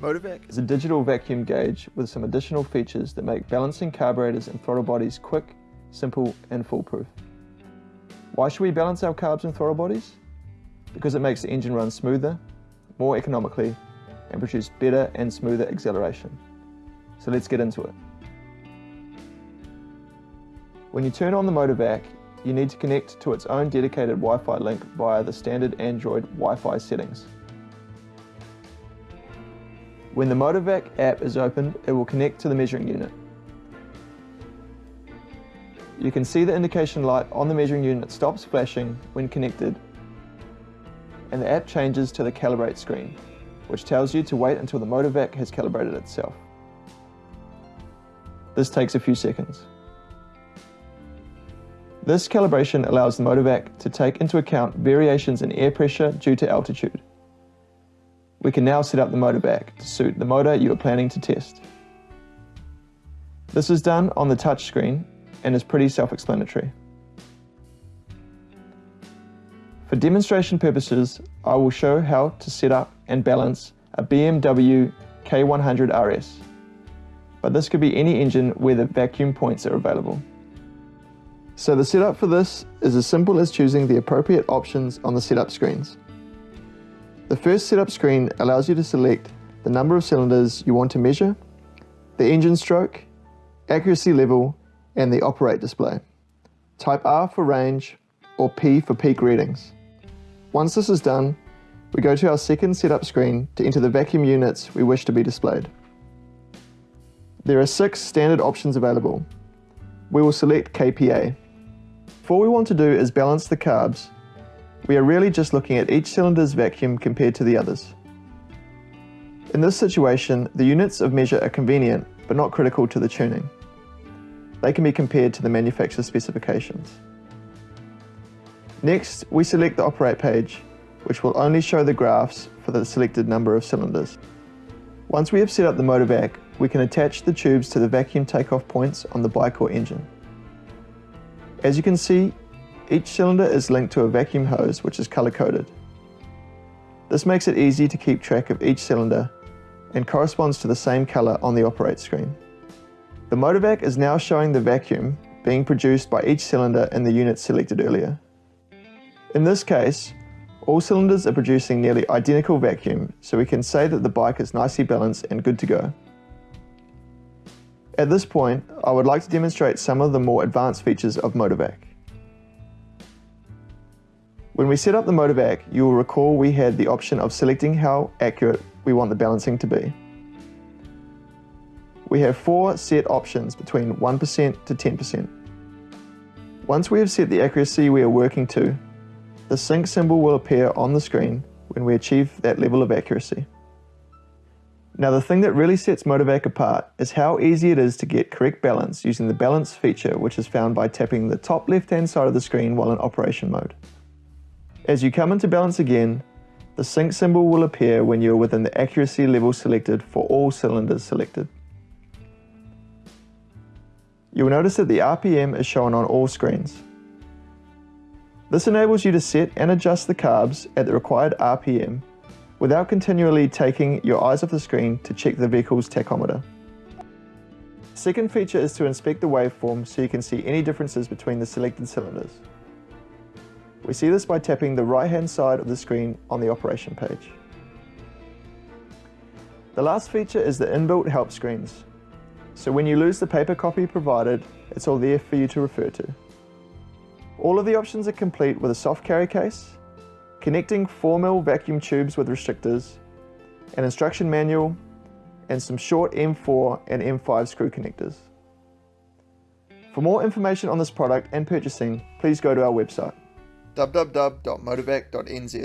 Motovac is a digital vacuum gauge with some additional features that make balancing carburetors and throttle bodies quick, simple and foolproof. Why should we balance our carbs and throttle bodies? Because it makes the engine run smoother, more economically and produce better and smoother acceleration. So let's get into it. When you turn on the Motovac, you need to connect to its own dedicated Wi-Fi link via the standard Android Wi-Fi settings. When the Motovac app is opened, it will connect to the measuring unit. You can see the indication light on the measuring unit stops flashing when connected and the app changes to the calibrate screen, which tells you to wait until the Motovac has calibrated itself. This takes a few seconds. This calibration allows the Motovac to take into account variations in air pressure due to altitude. We can now set up the Motovac to suit the motor you are planning to test. This is done on the touch screen and is pretty self-explanatory. For demonstration purposes, I will show how to set up and balance a BMW K100 RS, but this could be any engine where the vacuum points are available. So the setup for this is as simple as choosing the appropriate options on the setup screens. The first setup screen allows you to select the number of cylinders you want to measure, the engine stroke, accuracy level, and the operate display. Type R for range or P for peak readings. Once this is done, we go to our second setup screen to enter the vacuum units we wish to be displayed. There are six standard options available. We will select KPA. All we want to do is balance the carbs we are really just looking at each cylinder's vacuum compared to the others. In this situation, the units of measure are convenient, but not critical to the tuning. They can be compared to the manufacturer's specifications. Next, we select the operate page, which will only show the graphs for the selected number of cylinders. Once we have set up the Motovac, we can attach the tubes to the vacuum takeoff points on the bike or engine. As you can see, each cylinder is linked to a vacuum hose which is color-coded. This makes it easy to keep track of each cylinder and corresponds to the same color on the operate screen. The Motovac is now showing the vacuum being produced by each cylinder in the unit selected earlier. In this case, all cylinders are producing nearly identical vacuum, so we can say that the bike is nicely balanced and good to go. At this point, I would like to demonstrate some of the more advanced features of Motovac. When we set up the Motovac, you will recall we had the option of selecting how accurate we want the balancing to be. We have four set options between 1% to 10%. Once we have set the accuracy we are working to, the sync symbol will appear on the screen when we achieve that level of accuracy. Now the thing that really sets Motovac apart is how easy it is to get correct balance using the balance feature which is found by tapping the top left hand side of the screen while in operation mode. As you come into balance again, the sync symbol will appear when you are within the accuracy level selected for all cylinders selected. You will notice that the RPM is shown on all screens. This enables you to set and adjust the carbs at the required RPM without continually taking your eyes off the screen to check the vehicle's tachometer. Second feature is to inspect the waveform so you can see any differences between the selected cylinders. We see this by tapping the right hand side of the screen on the operation page. The last feature is the inbuilt help screens. So when you lose the paper copy provided, it's all there for you to refer to. All of the options are complete with a soft carry case, connecting 4mm vacuum tubes with restrictors, an instruction manual, and some short M4 and M5 screw connectors. For more information on this product and purchasing, please go to our website www.motovac.nz